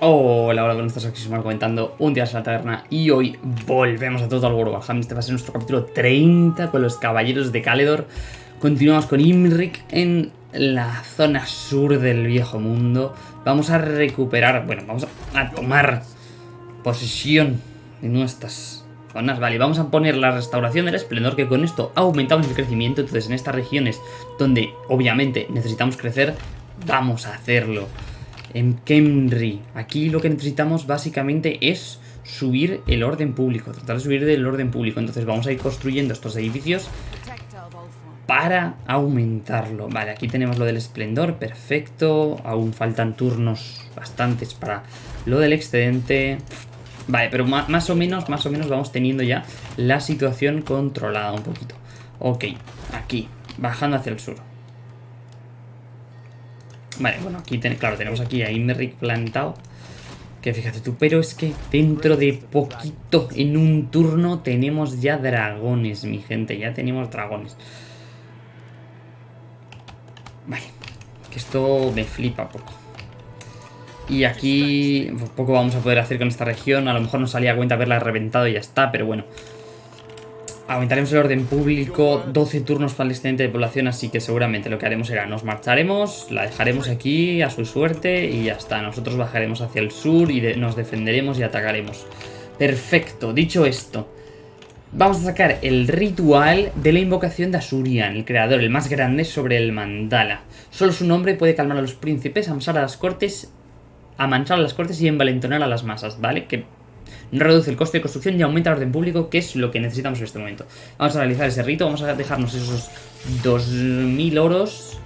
Hola, hola, buenas tardes, aquí Sumar comentando un día en la taberna y hoy volvemos a Total War Warhammer. Este va a ser nuestro capítulo 30 con los caballeros de Caledor. Continuamos con Imrik en la zona sur del viejo mundo. Vamos a recuperar, bueno, vamos a tomar posesión de nuestras zonas. Vale, vamos a poner la restauración del esplendor, que con esto aumentamos el crecimiento. Entonces, en estas regiones donde obviamente necesitamos crecer, vamos a hacerlo en Kemri. Aquí lo que necesitamos básicamente es subir el orden público, tratar de subir el orden público. Entonces vamos a ir construyendo estos edificios para aumentarlo. Vale, aquí tenemos lo del esplendor, perfecto. Aún faltan turnos bastantes para lo del excedente. Vale, pero más o menos, más o menos vamos teniendo ya la situación controlada un poquito. Ok, aquí, bajando hacia el sur. Vale, bueno, aquí claro, tenemos aquí a Imeric plantado. Que fíjate tú, pero es que dentro de poquito, en un turno, tenemos ya dragones, mi gente. Ya tenemos dragones. Vale, que esto me flipa poco. Y aquí poco vamos a poder hacer con esta región. A lo mejor nos salía a cuenta haberla reventado y ya está, pero bueno. Aumentaremos el orden público, 12 turnos para el excedente de población, así que seguramente lo que haremos será nos marcharemos, la dejaremos aquí a su suerte y ya está. Nosotros bajaremos hacia el sur y nos defenderemos y atacaremos. Perfecto, dicho esto, vamos a sacar el ritual de la invocación de Asurian, el creador, el más grande sobre el mandala. Solo su nombre puede calmar a los príncipes, amansar a las cortes, amansar a las cortes y envalentonar a las masas, ¿vale? Que no reduce el coste de construcción y aumenta el orden público, que es lo que necesitamos en este momento. Vamos a realizar ese rito, vamos a dejarnos esos 2.000 oros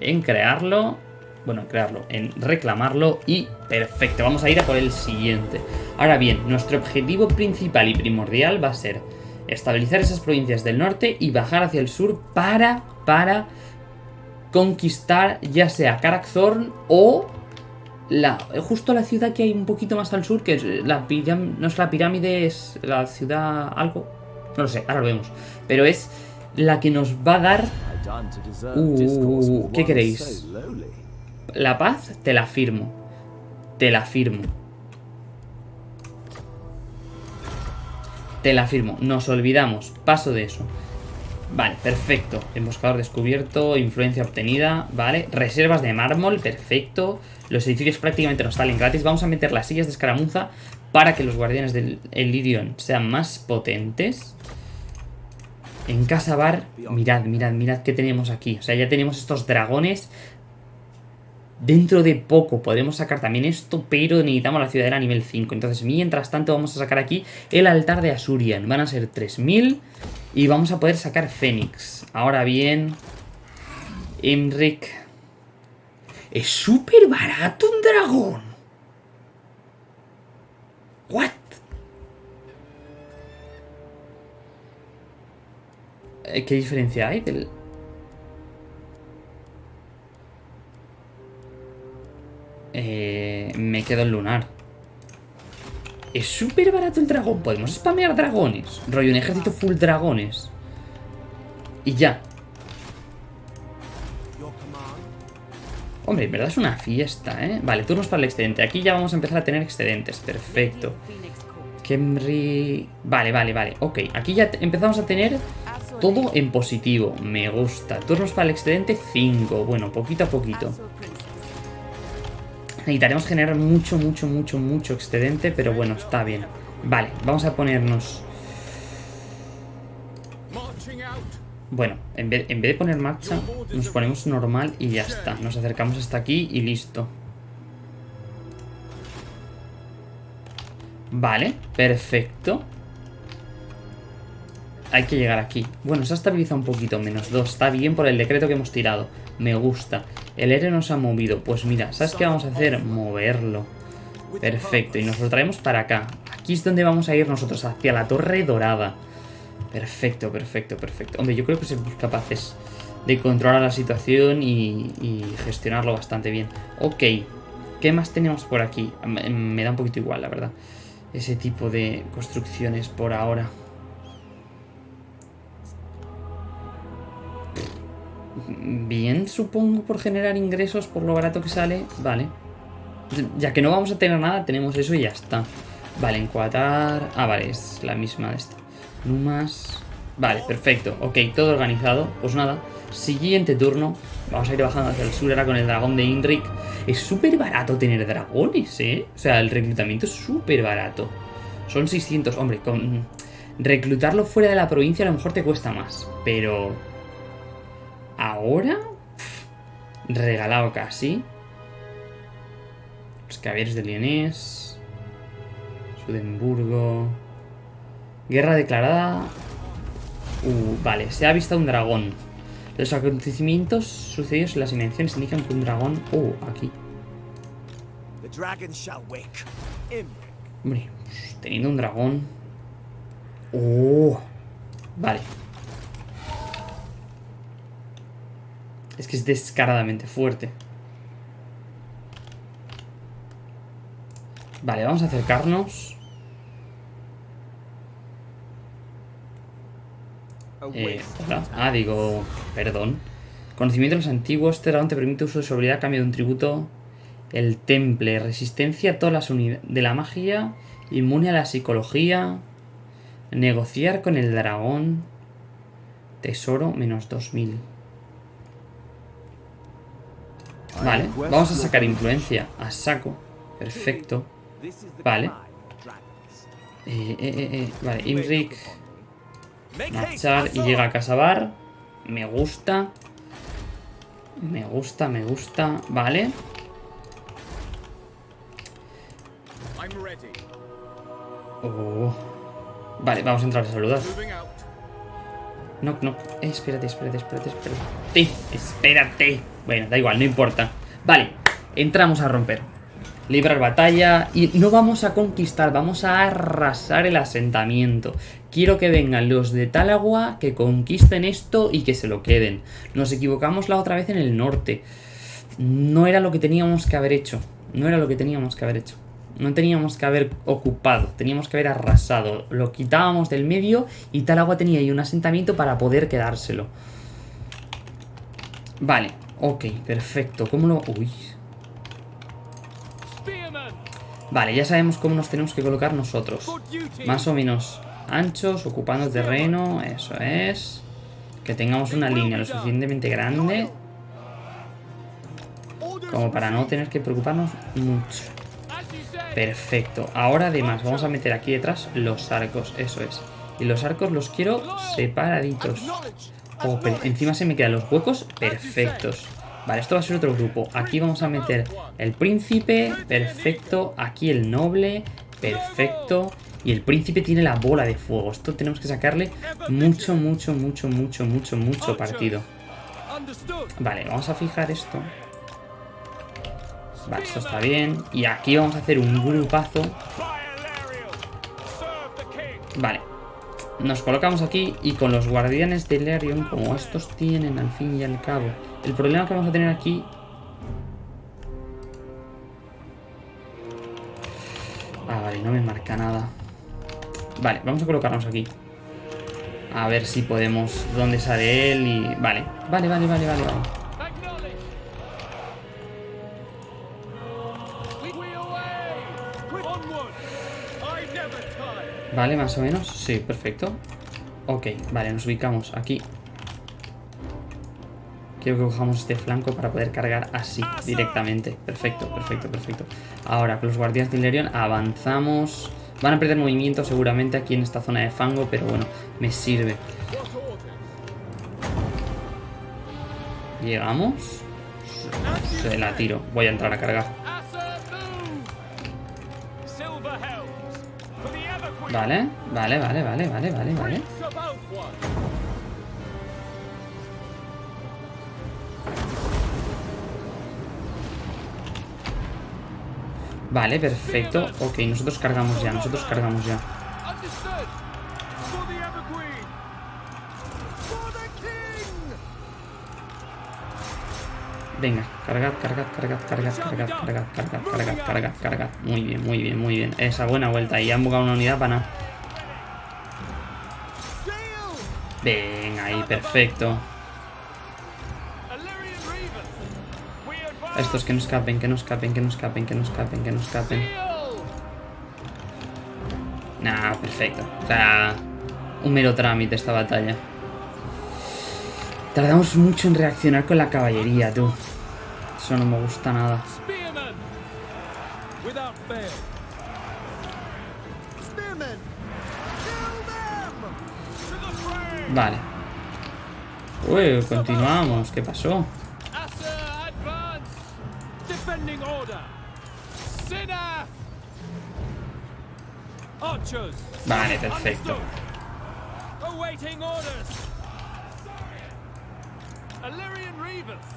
en crearlo, bueno, en crearlo, en reclamarlo y perfecto, vamos a ir a por el siguiente. Ahora bien, nuestro objetivo principal y primordial va a ser estabilizar esas provincias del norte y bajar hacia el sur para, para conquistar ya sea Karakzorn o justo la ciudad que hay un poquito más al sur, que es la pirámide, no es la pirámide, es la ciudad algo, no lo sé, ahora lo vemos, pero es la que nos va a dar... Uh, ¿Qué queréis? La paz, te la firmo, te la firmo. Te la firmo, nos olvidamos, paso de eso. Vale, perfecto. Emboscador descubierto, influencia obtenida, vale. Reservas de mármol, perfecto. Los edificios prácticamente nos salen gratis. Vamos a meter las sillas de escaramuza para que los guardianes del Elyrion sean más potentes. En Casa Bar, mirad, mirad, mirad qué tenemos aquí. O sea, ya tenemos estos dragones. Dentro de poco podremos sacar también esto, pero necesitamos la ciudadela nivel 5. Entonces, mientras tanto, vamos a sacar aquí el altar de Asurian. Van a ser 3000 y vamos a poder sacar Fénix. Ahora bien, Emric es súper barato un dragón. What? Eh, ¿Qué diferencia hay del...? Eh, me quedo en lunar. Es súper barato el dragón. Podemos spamear dragones. Rollo un ejército full dragones. Y ya. Hombre, en verdad es una fiesta, ¿eh? Vale, turnos para el excedente. Aquí ya vamos a empezar a tener excedentes. Perfecto. Kemri... Vale, vale, vale. Ok, aquí ya empezamos a tener todo en positivo. Me gusta. Turnos para el excedente, 5. Bueno, poquito a poquito. Necesitaremos generar mucho, mucho, mucho, mucho excedente, pero bueno, está bien. Vale, vamos a ponernos... Bueno, en vez, de poner marcha, nos ponemos normal y ya está. Nos acercamos hasta aquí y listo. Vale, perfecto. Hay que llegar aquí. Bueno, se ha estabilizado un poquito, menos dos. Está bien por el decreto que hemos tirado. Me gusta. El R nos ha movido. Pues mira, ¿sabes qué vamos a hacer? Moverlo. Perfecto, y nos lo traemos para acá. Aquí es donde vamos a ir nosotros, hacia la Torre Dorada. Perfecto, perfecto, perfecto. Hombre, yo creo que somos capaces de controlar la situación y, gestionarlo bastante bien. Ok, ¿qué más tenemos por aquí? Me da un poquito igual, la verdad. Ese tipo de construcciones por ahora. Bien, supongo, por generar ingresos por lo barato que sale. Vale. Ya que no vamos a tener nada, tenemos eso y ya está. Vale, encuadrar... Ah, vale, es la misma de esta. Numas... Vale, perfecto. Ok, todo organizado. Pues nada, siguiente turno. Vamos a ir bajando hacia el sur ahora con el dragón de Indrik. Es súper barato tener dragones, ¿eh? O sea, el reclutamiento es súper barato. Son 600. Hombre, con... Reclutarlo fuera de la provincia a lo mejor te cuesta más. Pero... Ahora... Regalado casi. Los caballeros de Lyonés. Sudemburgo. Guerra declarada. Uh, vale, se ha visto un dragón. Los acontecimientos sucedidos en las invenciones indican que un dragón... Uh, aquí. Hombre, pues, teniendo un dragón... Uh, vale. Es que es descaradamente fuerte. Vale, vamos a acercarnos. Eh, Ah, digo, perdón. Conocimiento de los antiguos. Este dragón te permite uso de su habilidad a cambio de un tributo. El temple. Resistencia a todas las unidades de la magia. Inmune a la psicología. Negociar con el dragón. Tesoro menos 2000. Vale, vamos a sacar influencia. A saco. Perfecto. Vale. Eh, eh, eh, eh. Vale, Imrik. Marchar y llega a Casabar. Me gusta. Me gusta, me gusta. Vale. Oh. Vale, vamos a entrar a saludar. No, no. Eh, espérate, espérate, espérate, espérate. Espérate. Bueno, da igual, no importa. Vale, entramos a romper. Librar batalla y no vamos a conquistar, vamos a arrasar el asentamiento. Quiero que vengan los de Talagua, que conquisten esto y que se lo queden. Nos equivocamos la otra vez en el norte. No era lo que teníamos que haber hecho. No era lo que teníamos que haber hecho. No teníamos que haber ocupado, teníamos que haber arrasado. Lo quitábamos del medio y Talagua tenía ahí un asentamiento para poder quedárselo. Vale, ok, perfecto. ¿Cómo lo...? Uy. Vale, ya sabemos cómo nos tenemos que colocar nosotros. Más o menos anchos, ocupando terreno, eso es. Que tengamos una línea lo suficientemente grande como para no tener que preocuparnos mucho. Perfecto. Ahora además vamos a meter aquí detrás los arcos, eso es. Y los arcos los quiero separaditos. Oh, encima se me quedan los huecos perfectos. Vale, esto va a ser otro grupo. Aquí vamos a meter el príncipe, perfecto. Aquí el noble, perfecto. Y el príncipe tiene la bola de fuego. Esto tenemos que sacarle mucho, mucho, mucho, mucho, mucho, mucho partido. Vale, vamos a fijar esto. Vale, esto está bien. Y aquí vamos a hacer un grupazo. Vale. Nos colocamos aquí y con los guardianes de Lerion, como estos tienen al fin y al cabo. El problema que vamos a tener aquí... Ah, vale, no me marca nada. Vale, vamos a colocarnos aquí. A ver si podemos... ¿Dónde sale él? Y... Vale, vale, vale, vale, vale, vale. Vale, más o menos. Sí, perfecto. Ok, vale, nos ubicamos aquí. Quiero que cojamos este flanco para poder cargar así, directamente. Perfecto, perfecto, perfecto. Ahora, con los guardianes de Ilerion avanzamos. Van a perder movimiento seguramente aquí en esta zona de fango, pero bueno, me sirve. Llegamos. Se la tiro. Voy a entrar a cargar. Vale, vale, vale, vale, vale, vale, vale. Vale, perfecto. Ok, nosotros cargamos ya, nosotros cargamos ya. Venga, cargad, cargad, cargad, cargad, cargad, cargad, cargad, cargad, cargad, cargad. Muy bien, muy bien, muy bien. Esa buena vuelta. Y han bugado una unidad para nada. Venga, ahí, perfecto. Estos que no escapen, que no escapen, que no escapen, que no escapen, que no escapen. Nah, perfecto. O sea, un mero trámite esta batalla. Tardamos mucho en reaccionar con la caballería, tú. Eso no me gusta nada. Vale. Uy, continuamos. ¿Qué pasó? Vale, perfecto.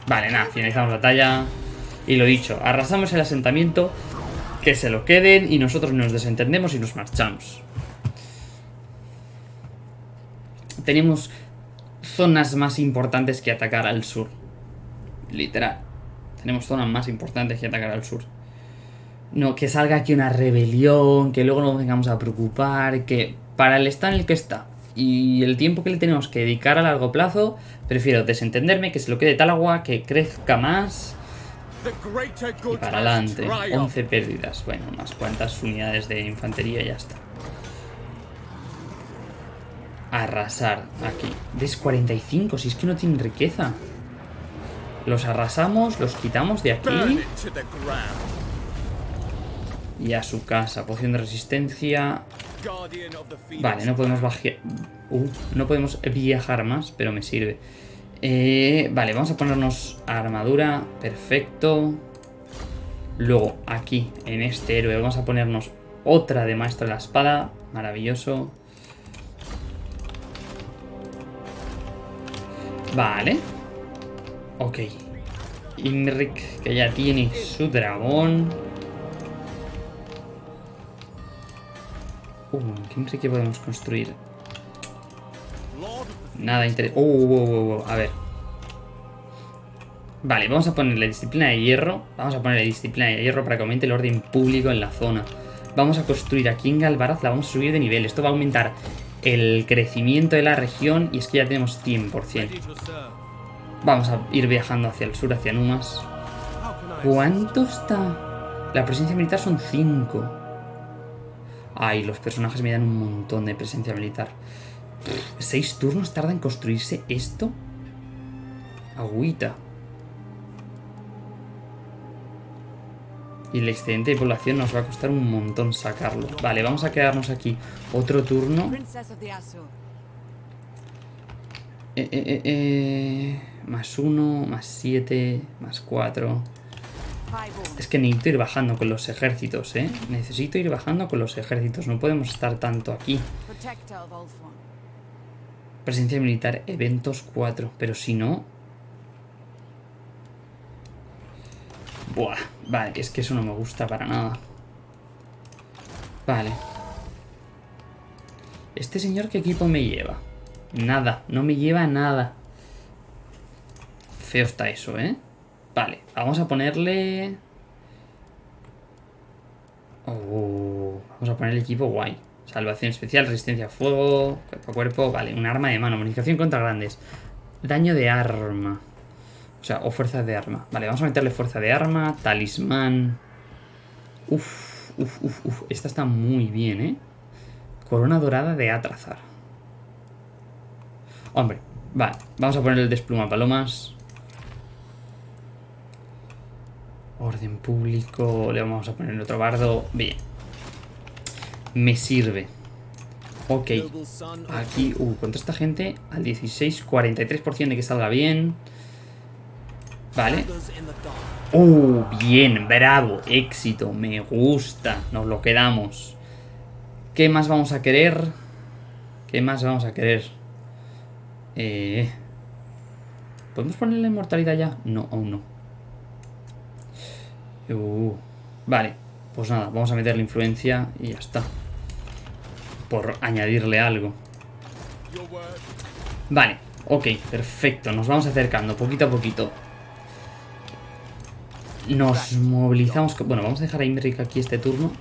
Vale, nada, finalizamos la batalla. Y lo dicho, arrasamos el asentamiento, que se lo queden y nosotros nos desentendemos y nos marchamos. Tenemos zonas más importantes que atacar al sur. Literal. Tenemos zonas más importantes que atacar al sur. No, que salga aquí una rebelión, que luego nos vengamos a preocupar, que para el estado en el que está y el tiempo que le tenemos que dedicar a largo plazo, prefiero desentenderme, que se lo quede tal agua, que crezca más y para adelante. triumphed. 11 pérdidas, bueno, unas cuantas unidades de infantería y ya está. Arrasar aquí. ¿Ves 45? Si es que no tienen riqueza. Los arrasamos, los quitamos de aquí y a su casa. Poción de resistencia. Vale, no podemos bajar. Uh, no podemos viajar más, pero me sirve. Eh, vale, vamos a ponernos armadura. Perfecto. Luego, aquí, en este héroe, vamos a ponernos otra de maestro de la espada. Maravilloso. Vale. Ok. Imrik, que ya tiene su dragón. Uh, ¿qué Imrik podemos construir? Nada interesante. Uh, uh, uh, uh, a ver. Vale, vamos a ponerle disciplina de hierro. Vamos a ponerle disciplina de hierro para que aumente el orden público en la zona. Vamos a construir aquí en Galvaraz, la vamos a subir de nivel. Esto va a aumentar el crecimiento de la región y es que ya tenemos 100%. Ready to serve. Vamos a ir viajando hacia el sur, hacia Numas. ¿Cuánto está? La presencia militar son 5. Ay, los personajes me dan un montón de presencia militar. ¿Seis turnos tarda en construirse esto? Agüita. Y el excedente de población nos va a costar un montón sacarlo. Vale, vamos a quedarnos aquí otro turno. Eh, eh, eh, Más uno, más siete, más cuatro. Es que necesito ir bajando con los ejércitos, ¿eh? Necesito ir bajando con los ejércitos. No podemos estar tanto aquí. Presencia militar, eventos 4. Pero si no... Buah, vale, es que eso no me gusta para nada. Vale. ¿Este señor qué equipo me lleva? Nada, no me lleva nada. Feo está eso, ¿eh? Vale, vamos a ponerle... Oh, vamos a poner el equipo guay. Salvación especial, resistencia a fuego, cuerpo a cuerpo. Vale, un arma de mano, bonificación contra grandes. Daño de arma. O sea, o fuerza de arma. Vale, vamos a meterle fuerza de arma, talismán. Uf, uf, uf, uf. Esta está muy bien, ¿eh? Corona dorada de Atrazar. Hombre, vale. Vamos a poner el despluma palomas. Orden público. Le vamos a poner otro bardo. Bien. Me sirve. Ok. Aquí, uh, contra esta gente al 16, 43% de que salga bien. Vale. Uh, bien, bravo, éxito, me gusta. Nos lo quedamos. ¿Qué más vamos a querer? ¿Qué más vamos a querer? Eh... ¿Podemos ponerle inmortalidad ya? No, aún no. Uh, vale, pues nada, vamos a meterle influencia y ya está. Por añadirle algo. Vale, ok, perfecto. Nos vamos acercando poquito a poquito. Nos movilizamos. Bueno, vamos a dejar a Imric aquí este turno.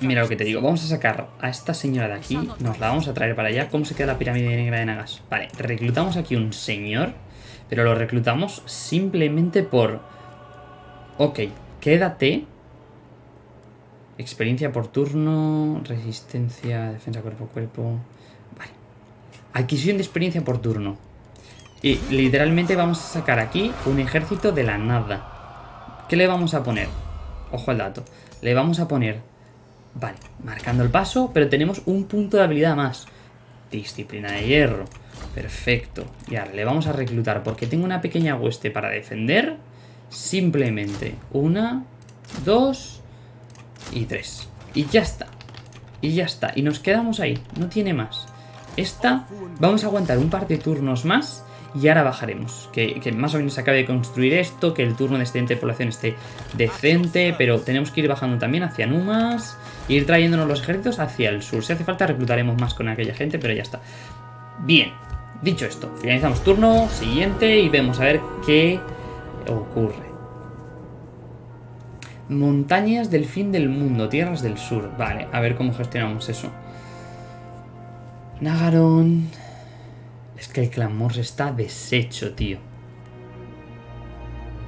Mira lo que te digo. Vamos a sacar a esta señora de aquí. Nos la vamos a traer para allá. ¿Cómo se queda la pirámide negra de Nagas? Vale, reclutamos aquí un señor. Pero lo reclutamos simplemente por... Ok, quédate. Experiencia por turno, resistencia, defensa cuerpo a cuerpo. Vale. Adquisición de experiencia por turno. Y literalmente vamos a sacar aquí un ejército de la nada. ¿Qué le vamos a poner? Ojo al dato. Le vamos a poner... Vale, marcando el paso, pero tenemos un punto de habilidad más. Disciplina de hierro. Perfecto. Y ahora le vamos a reclutar porque tengo una pequeña hueste para defender. Simplemente una, dos y tres. Y ya está. Y ya está. Y nos quedamos ahí. No tiene más. Esta vamos a aguantar un par de turnos más y ahora bajaremos. Que, más o menos se acabe de construir esto, que el turno de excedente de población esté decente, pero tenemos que ir bajando también hacia Numas, ir trayéndonos los ejércitos hacia el sur. Si hace falta reclutaremos más con aquella gente, pero ya está. Bien, dicho esto, finalizamos turno, siguiente y vemos a ver qué ocurre. Montañas del fin del mundo, tierras del sur. Vale, a ver cómo gestionamos eso. Nagaron... Es que el clamor está deshecho, tío.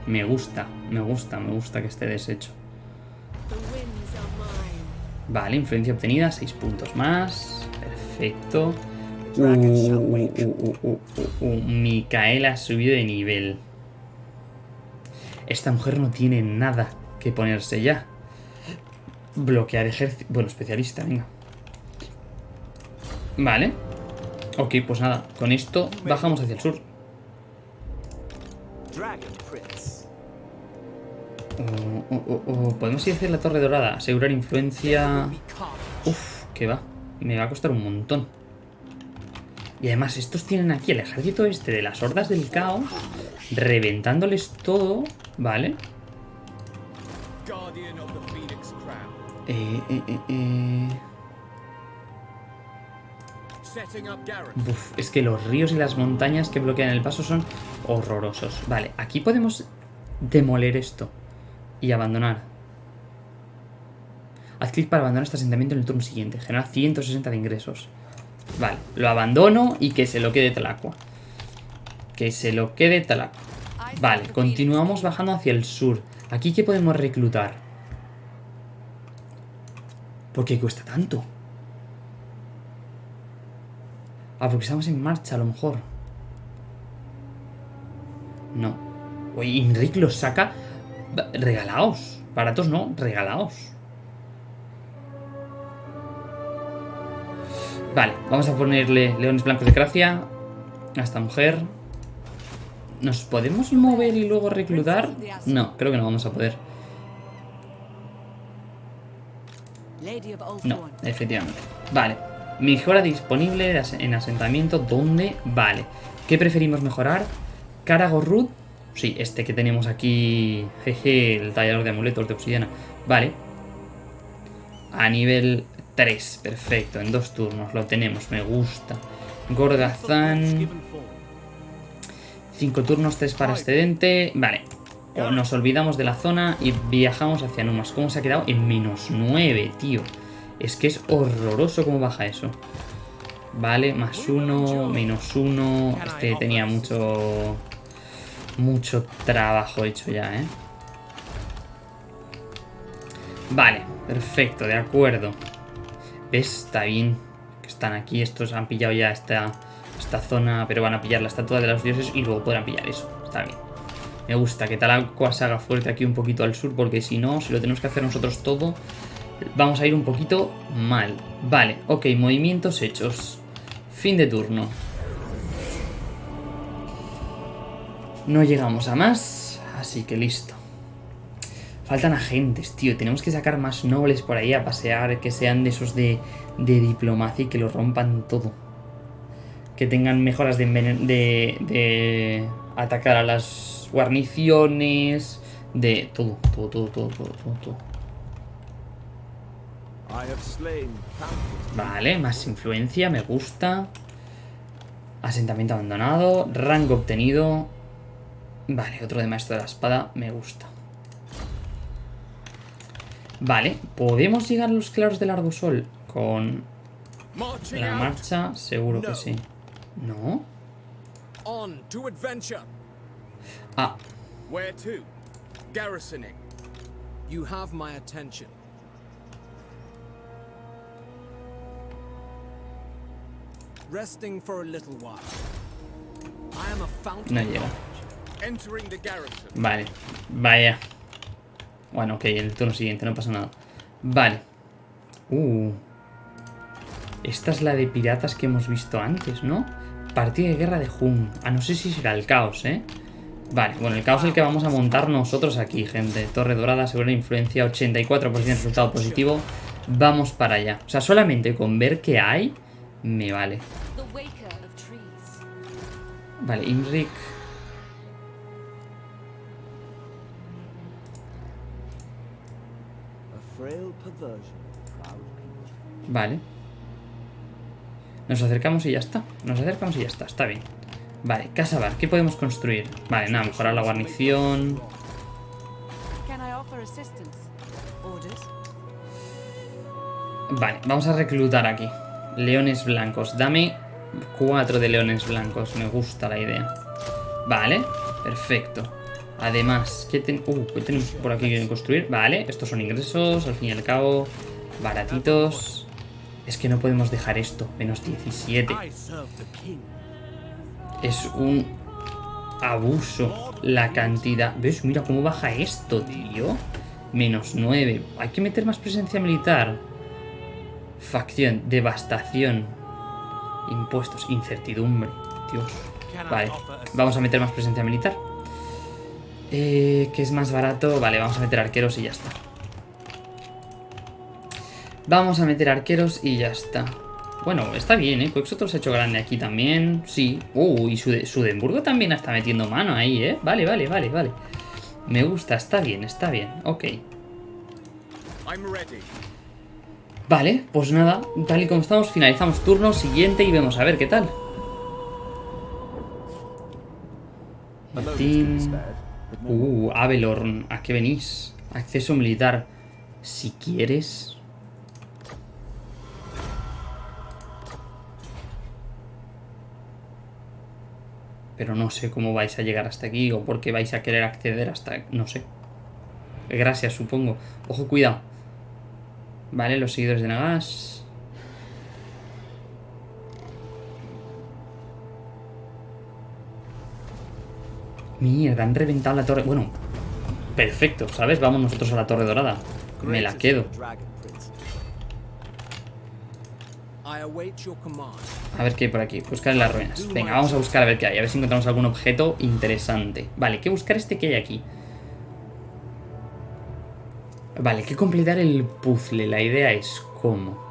Me gusta, me gusta, me gusta que esté deshecho. Vale, influencia obtenida, 6 puntos más. Perfecto. Uh, uh, uh, uh, uh, uh, Micaela ha subido de nivel. Esta mujer no tiene nada que ponerse ya. Bloquear ejército. Bueno, especialista, venga. Vale. Ok, pues nada. Con esto bajamos hacia el sur. Oh, oh, oh. Podemos ir hacia la Torre Dorada. Asegurar influencia... Uf, que va. Me va a costar un montón. Y además, estos tienen aquí el ejército este de las hordas del caos. Reventándoles todo. ¿Vale? Eh, eh, eh, eh. Uf, es que los ríos y las montañas que bloquean el paso son horrorosos. Vale, aquí podemos demoler esto. Y abandonar. Haz clic para abandonar este asentamiento en el turno siguiente. Genera 160 de ingresos. Vale, lo abandono y que se lo quede Talacua. Que se lo quede Talacua. Vale, continuamos bajando hacia el sur. ¿Aquí qué podemos reclutar? ¿Por qué cuesta tanto? Ah, porque estamos en marcha a lo mejor. No. Oye, Inric los saca... Regalaos. Baratos no, regalaos. Vale, vamos a ponerle leones blancos de gracia a esta mujer. ¿Nos podemos mover y luego reclutar? No, creo que no vamos a poder. No, efectivamente. Vale. Mejora disponible en asentamiento. ¿Dónde? Vale. ¿Qué preferimos mejorar? Karagorrud. Sí, este que tenemos aquí. Jeje, el tallador de amuletos de obsidiana. Vale. A nivel 3. Perfecto. En dos turnos. Lo tenemos. Me gusta. Gorgazán. Given form. 5 turnos, 3 para excedente. Vale. Nos olvidamos de la zona y viajamos hacia Numas. ¿Cómo se ha quedado? En menos 9, tío. Es que es horroroso cómo baja eso. Vale, más 1, menos 1. Este tenía mucho... Mucho trabajo hecho ya, ¿eh? Vale, perfecto, de acuerdo. Está bien que están aquí. Estos han pillado ya esta, esta zona, pero van a pillar la estatua de los dioses y luego podrán pillar eso. Está bien. Me gusta que Talacua se haga fuerte aquí un poquito al sur, porque si no, si lo tenemos que hacer nosotros todo, vamos a ir un poquito mal. Vale, ok, movimientos hechos. Fin de turno. No llegamos a más, así que listo. Faltan agentes, tío. Tenemos que sacar más nobles por ahí a pasear, que sean de esos de, de diplomacia y que lo rompan todo. Que tengan mejoras de, de, de atacar a las guarniciones, de todo, todo, todo, todo, todo, todo, todo. Vale, más influencia, me gusta. Asentamiento abandonado, rango obtenido. Vale, otro de maestro de la espada, me gusta. Vale, ¿podemos llegar a los claros del Arbusol? Con la marcha, seguro que sí. ¿No? On to adventure. Ah, Where to? Garrisoning. You have my attention. Resting for a little while. I am a fountain. no llega. knowledge. Entering the garrison. Vale, vaya. Bueno, ok, el turno siguiente, no pasa nada. Vale. Uh. Esta es la de piratas que hemos visto antes, ¿no? Partida de guerra de Hun. Ah, no sé si será el caos, ¿eh? Vale, bueno, el caos es el que vamos a montar nosotros aquí, gente. Torre dorada, segura influencia, 84% resultado positivo. Vamos para allá. O sea, solamente con ver qué hay, me vale. Vale, Imrik. Vale. Nos acercamos y ya está. Nos acercamos y ya está. Está bien. Vale, Casa Bar. ¿Qué podemos construir? Vale, nada, mejorar la guarnición. Vale, vamos a reclutar aquí. Leones blancos. Dame cuatro de leones blancos. Me gusta la idea. Vale, perfecto. Además, ¿qué, ten- uh, ¿qué tenemos por aquí que construir? Vale, estos son ingresos, al fin y al cabo. Baratitos. Es que no podemos dejar esto. Menos 17. I serve the king. Es un abuso la cantidad. ¿Ves? Mira cómo baja esto, tío. Menos 9. Hay que meter más presencia militar. Facción, devastación. Impuestos, incertidumbre. Dios. Vale, vamos a meter más presencia militar. Eh, ¿Qué es más barato? Vale, vamos a meter arqueros y ya está. Vamos a meter arqueros y ya está. Bueno, está bien, ¿eh? Quexotor se ha hecho grande aquí también. Sí. Uh, y Sude- Sudemburgo también está metiendo mano ahí, ¿eh? Vale, vale, vale, vale. Me gusta, está bien, está bien. Ok. Vale, pues nada, tal y como estamos, finalizamos turno siguiente y vemos a ver qué tal. Martín. Uh, Avelorn, ¿a qué venís? Acceso militar. Si quieres. Pero no sé cómo vais a llegar hasta aquí o por qué vais a querer acceder hasta... No sé. Gracias, supongo. Ojo, cuidado. Vale, los seguidores de Nagash. Mierda, han reventado la torre. Bueno, perfecto, ¿sabes? Vamos nosotros a la torre dorada. Me la quedo. A ver qué hay por aquí. Buscar en las ruinas. Venga, vamos a buscar a ver qué hay. A ver si encontramos algún objeto interesante. Vale, ¿qué buscar este que hay aquí? Vale, que completar el puzzle. La idea es cómo.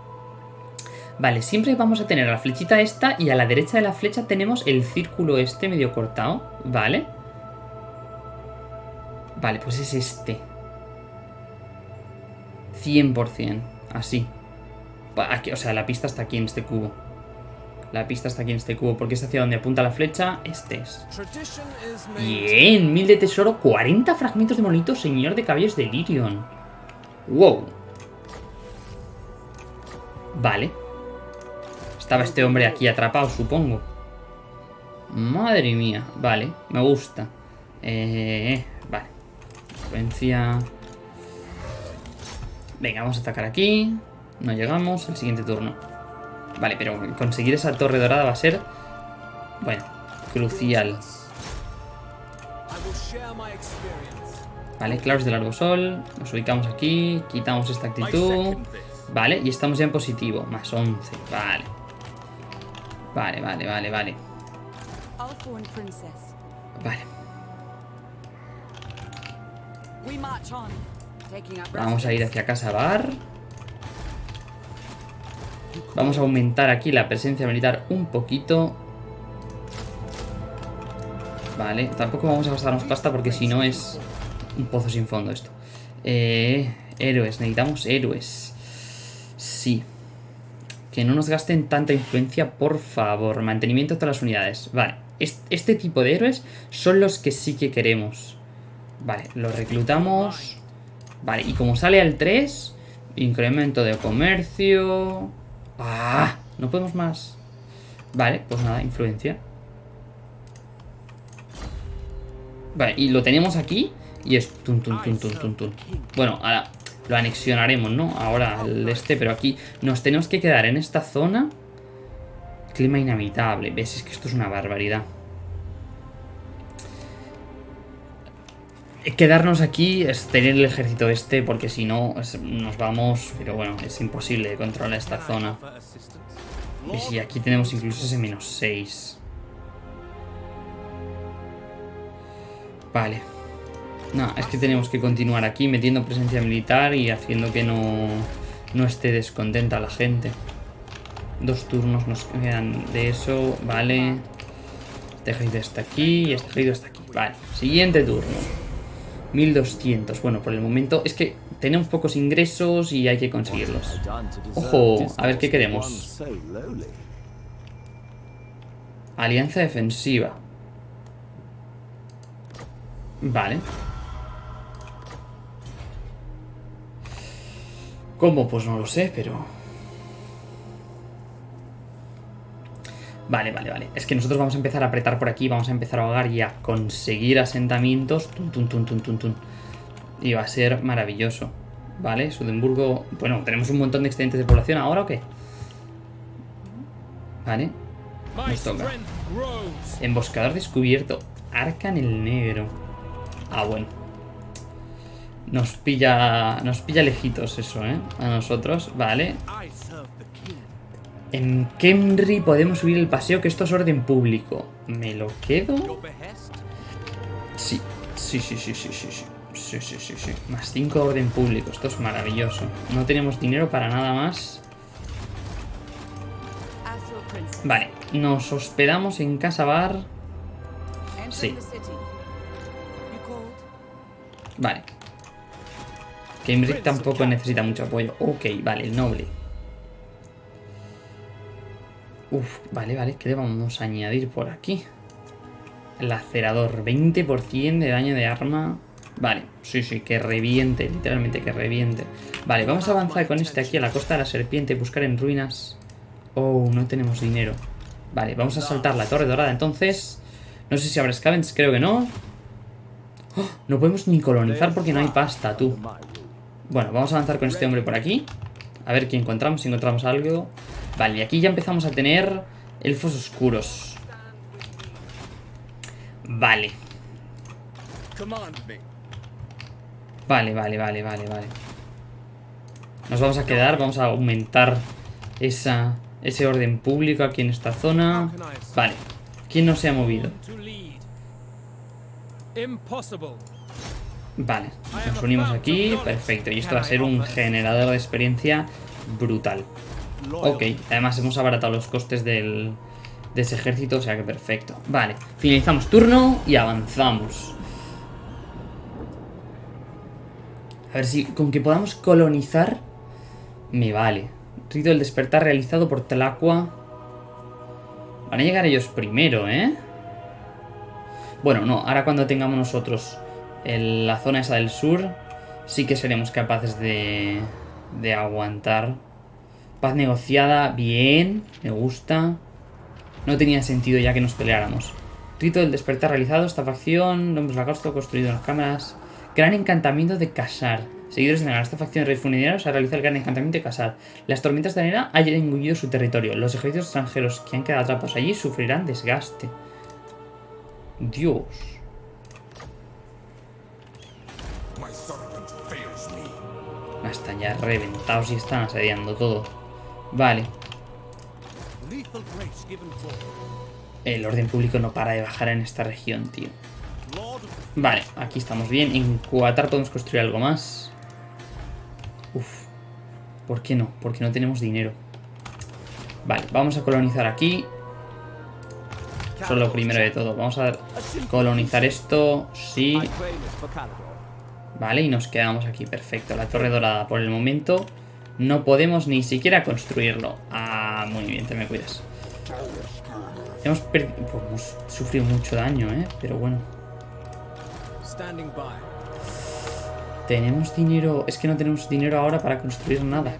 Vale, siempre vamos a tener la flechita esta y a la derecha de la flecha tenemos el círculo este medio cortado. Vale. Vale, pues es este. 100%. Así. Aquí- o sea, la pista está aquí en este cubo. La pista está aquí en este cubo. Porque es hacia donde apunta la flecha. Este es. Bien, mil de tesoro, 40 fragmentos de monito, señor de cabellos de Lirion. Wow. Vale. Estaba este hombre aquí atrapado, supongo. Madre mía. Vale, me gusta. Eh, vale. Venga, vamos a atacar aquí. No llegamos. El siguiente turno. Vale, pero conseguir esa torre dorada va a ser... Bueno, crucial. Vale, claros del largo sol. Nos ubicamos aquí. Quitamos esta actitud. Vale, y estamos ya en positivo. Más 11. Vale. Vale, vale, vale, vale. Vale. Vamos a ir hacia casa bar. Vamos a aumentar aquí la presencia militar un poquito. Vale, tampoco vamos a gastarnos pasta porque si no es un pozo sin fondo esto. Eh, héroes, necesitamos héroes. Sí. Que no nos gasten tanta influencia, por favor. Mantenimiento de todas las unidades. Vale, est- este tipo de héroes son los que sí que queremos. Vale, los reclutamos. Vale, y como sale al 3, incremento de comercio. ¡Ah! No podemos más. Vale, pues nada, influencia. Vale, y lo tenemos aquí y es. Bueno, ahora lo anexionaremos, ¿no? Ahora al este, pero aquí nos tenemos que quedar en esta zona. Clima inhabitable. ¿Ves? Es que esto es una barbaridad. Quedarnos aquí es tener el ejército este, porque si no nos vamos... Pero bueno, es imposible controlar esta zona. Y si aquí tenemos incluso ese menos 6. Vale. No, es que tenemos que continuar aquí metiendo presencia militar y haciendo que no, no esté descontenta la gente. Dos turnos nos quedan de eso, vale. Este ejército está aquí y este ejército está aquí. Vale, siguiente turno. 1200. Bueno, por el momento es que tenemos pocos ingresos y hay que conseguirlos. Ojo, a ver qué queremos. Alianza defensiva. Vale. ¿Cómo? Pues no lo sé, pero... Vale, vale, vale. Es que nosotros vamos a empezar a apretar por aquí, vamos a empezar a ahogar y a conseguir asentamientos. Tun, tun, tun, tun, tun, tun. Y va a ser maravilloso. Vale, Sudemburgo... Bueno, tenemos un montón de excedentes de población ahora o qué? Vale. Nos toca. Emboscador descubierto. Arca en el negro. Ah, bueno. Nos pilla. Nos pilla lejitos eso, ¿eh? A nosotros. Vale. En Kemri podemos subir el paseo, que esto es orden público. ¿Me lo quedo? Sí. Sí, sí, sí, sí, sí, sí. Sí, sí, sí. Más 5 orden público. Esto es maravilloso. No tenemos dinero para nada más. Vale. Nos hospedamos en Casa Bar. Sí. Vale. Cambridge tampoco necesita mucho apoyo. Ok, vale, el noble. Vale, vale. ¿Qué le vamos a añadir por aquí? Lacerador. 20% de daño de arma. Vale, sí, sí, que reviente. Literalmente que reviente. Vale, vamos a avanzar con este aquí a la costa de la serpiente. Buscar en ruinas. Oh, no tenemos dinero. Vale, vamos a saltar la torre dorada entonces. No sé si habrá scavens, creo que no. ¡Oh! No podemos ni colonizar porque no hay pasta, tú. Bueno, vamos a avanzar con este hombre por aquí. A ver qué encontramos, si encontramos algo. Vale, y aquí ya empezamos a tener elfos oscuros. Vale. Vale, vale, vale, vale, vale. Nos vamos a quedar, vamos a aumentar esa, ese orden público aquí en esta zona. Vale. ¿Quién no se ha movido? Vale, nos unimos aquí, perfecto. Y esto va a ser un generador de experiencia brutal. Ok, además hemos abaratado los costes del, de ese ejército, o sea que perfecto. Vale, finalizamos turno y avanzamos. A ver si con que podamos colonizar me vale. Rito del despertar realizado por Tlacua. Van a llegar ellos primero, ¿eh? Bueno, no, ahora cuando tengamos nosotros el- la zona esa del sur, sí que seremos capaces de, de aguantar. Paz negociada, bien, me gusta. No tenía sentido ya que nos peleáramos. Rito del despertar realizado, esta facción, nombres lagarto construido en las cámaras. Gran encantamiento de casar. Seguidores de Negar, esta facción de rey funerario se realiza el gran encantamiento de casar. Las tormentas de arena han engullido su territorio. Los ejércitos extranjeros que han quedado atrapados allí sufrirán desgaste. Dios. Están ya reventados y están asediando todo. Vale. El orden público no para de bajar en esta región, tío. Vale, aquí estamos bien. En Cuatar podemos construir algo más. Uf. ¿Por qué no? Porque no tenemos dinero. Vale, vamos a colonizar aquí. Eso es lo primero de todo. Vamos a colonizar esto. Sí. Vale, y nos quedamos aquí. Perfecto. La torre dorada por el momento. No podemos ni siquiera construirlo. Ah, muy bien, te me cuidas. Hemos, pues hemos sufrido mucho daño, ¿eh? Pero bueno. Tenemos dinero... Es que no tenemos dinero ahora para construir nada.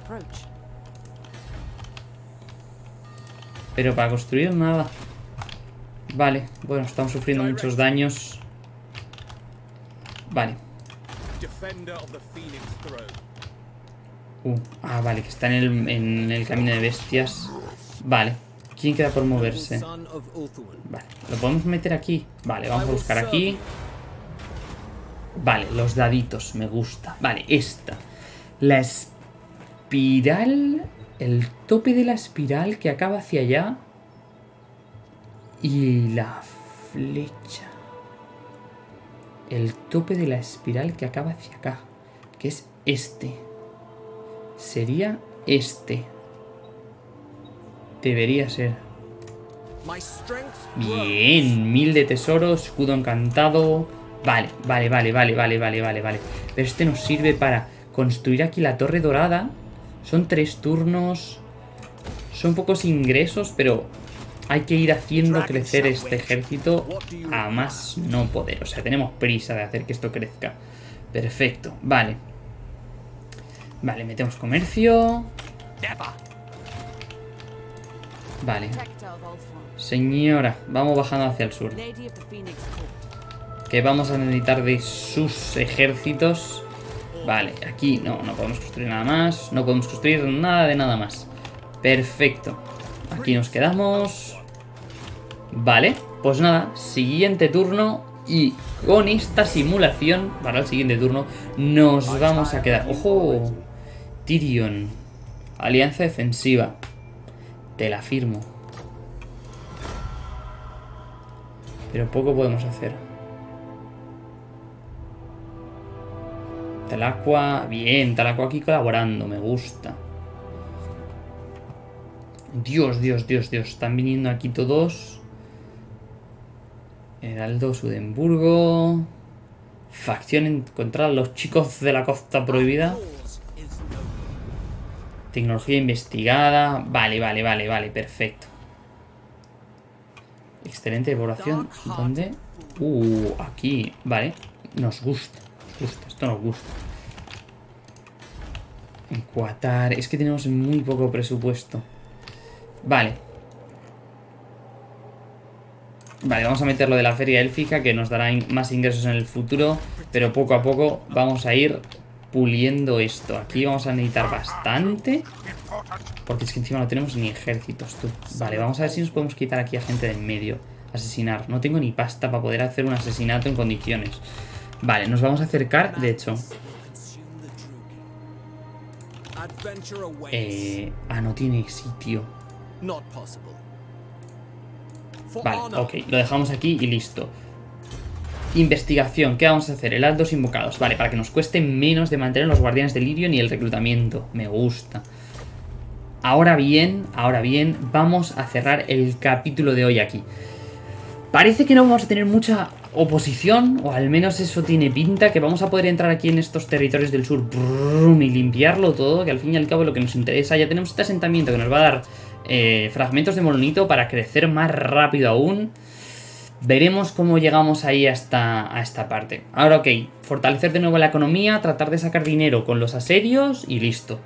Pero para construir nada. Vale, bueno, estamos sufriendo muchos daños. Vale. Uh, ah, vale, que está en el, en el camino de bestias. Vale. ¿Quién queda por moverse? Vale, ¿lo podemos meter aquí? Vale, vamos a buscar aquí. Vale, los daditos, me gusta. Vale, esta. La espiral... El tope de la espiral que acaba hacia allá. Y la flecha. El tope de la espiral que acaba hacia acá. Que es este. Sería este. Debería ser. Bien, mil de tesoro, escudo encantado. Vale, vale, vale, vale, vale, vale, vale, vale. Pero este nos sirve para construir aquí la torre dorada. Son tres turnos. Son pocos ingresos, pero hay que ir haciendo crecer este ejército a más no poder. O sea, tenemos prisa de hacer que esto crezca. Perfecto, vale. Vale, metemos comercio. Vale. Señora, vamos bajando hacia el sur. Que vamos a necesitar de sus ejércitos. Vale, aquí no, no podemos construir nada más. No podemos construir nada de nada más. Perfecto. Aquí nos quedamos. Vale, pues nada, siguiente turno. Y con esta simulación, para el siguiente turno, nos vamos a quedar. ¡Ojo! Tyrion. Alianza defensiva. Te la firmo. Pero poco podemos hacer. Talacua, bien, Talacua aquí colaborando, me gusta. Dios, Dios, Dios, Dios, están viniendo aquí todos. Heraldo, Sudemburgo. Facción encontrar a los chicos de la costa prohibida. Tecnología investigada. Vale, vale, vale, vale, perfecto. Excelente población. ¿Dónde? Uh, aquí. Vale. Nos gusta. Nos gusta. Esto nos gusta. En Qatar. Es que tenemos muy poco presupuesto. Vale. Vale, vamos a meter lo de la feria élfica que nos dará in- más ingresos en el futuro. Pero poco a poco vamos a ir puliendo esto. Aquí vamos a necesitar bastante. Porque es que encima no tenemos ni ejércitos, tú. Vale, vamos a ver si nos podemos quitar aquí a gente de en medio. Asesinar. No tengo ni pasta para poder hacer un asesinato en condiciones. Vale, nos vamos a acercar, de hecho. Eh, ah, no tiene sitio. Vale, ok, lo dejamos aquí y listo. Investigación, ¿qué vamos a hacer? Heraldos invocados, vale, para que nos cueste menos de mantener los guardianes del Lirio y el reclutamiento. Me gusta. Ahora bien, ahora bien, vamos a cerrar el capítulo de hoy aquí. Parece que no vamos a tener mucha oposición, o al menos eso tiene pinta, que vamos a poder entrar aquí en estos territorios del sur brum, y limpiarlo todo, que al fin y al cabo lo que nos interesa. Ya tenemos este asentamiento que nos va a dar eh, fragmentos de molonito para crecer más rápido aún. Veremos cómo llegamos ahí hasta a esta parte. Ahora, ok, fortalecer de nuevo la economía, tratar de sacar dinero con los asedios y listo.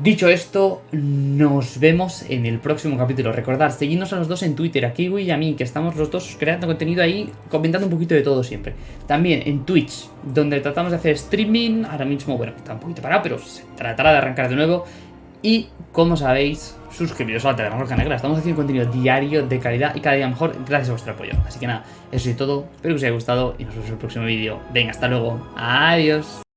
Dicho esto, nos vemos en el próximo capítulo. Recordad, seguidnos a los dos en Twitter, a Kiwi y a mí, que estamos los dos creando contenido ahí, comentando un poquito de todo siempre. También en Twitch, donde tratamos de hacer streaming. Ahora mismo, bueno, está un poquito parado, pero se tratará de arrancar de nuevo. Y, como sabéis, suscribiros a la Telegram Negra. Estamos haciendo contenido diario de calidad y cada día mejor gracias a vuestro apoyo. Así que nada, eso es todo. Espero que os haya gustado y nos vemos en el próximo vídeo. Venga, hasta luego. Adiós.